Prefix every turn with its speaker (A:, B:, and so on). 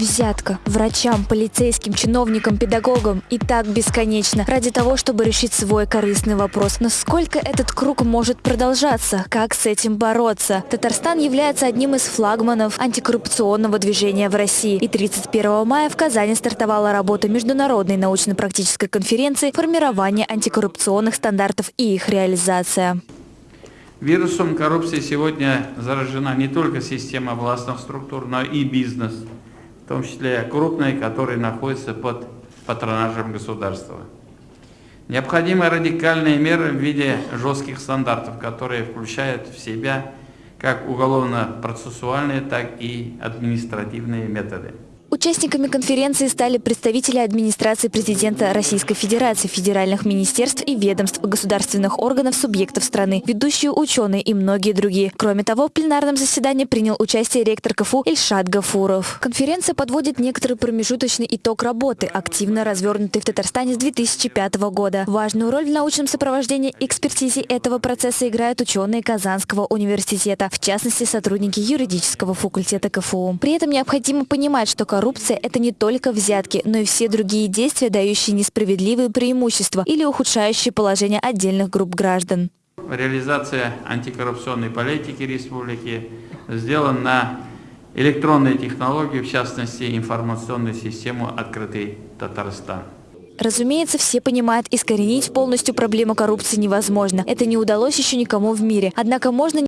A: Взятка врачам, полицейским, чиновникам, педагогам и так бесконечно ради того, чтобы решить свой корыстный вопрос. Но сколько этот круг может продолжаться? Как с этим бороться? Татарстан является одним из флагманов антикоррупционного движения в России. И 31 мая в Казани стартовала работа Международной научно-практической конференции «Формирование антикоррупционных стандартов и их реализация».
B: Вирусом коррупции сегодня заражена не только система властных структур, но и бизнес – в том числе крупные, которые находятся под патронажем государства. Необходимы радикальные меры в виде жестких стандартов, которые включают в себя как уголовно-процессуальные, так и административные методы.
A: Участниками конференции стали представители администрации президента Российской Федерации, федеральных министерств и ведомств, государственных органов субъектов страны, ведущие ученые и многие другие. Кроме того, в пленарном заседании принял участие ректор КФУ Ильшат Гафуров. Конференция подводит некоторый промежуточный итог работы, активно развернутый в Татарстане с 2005 года. Важную роль в научном сопровождении экспертизе этого процесса играют ученые Казанского университета, в частности сотрудники юридического факультета КФУ. При этом необходимо понимать, что коррупция – это не только взятки, но и все другие действия, дающие несправедливые преимущества или ухудшающие положение отдельных групп граждан.
B: Реализация антикоррупционной политики республики сделана на электронные технологии, в частности информационную систему «Открытый Татарстан».
A: Разумеется, все понимают, искоренить полностью проблему коррупции невозможно. Это не удалось еще никому в мире. Однако можно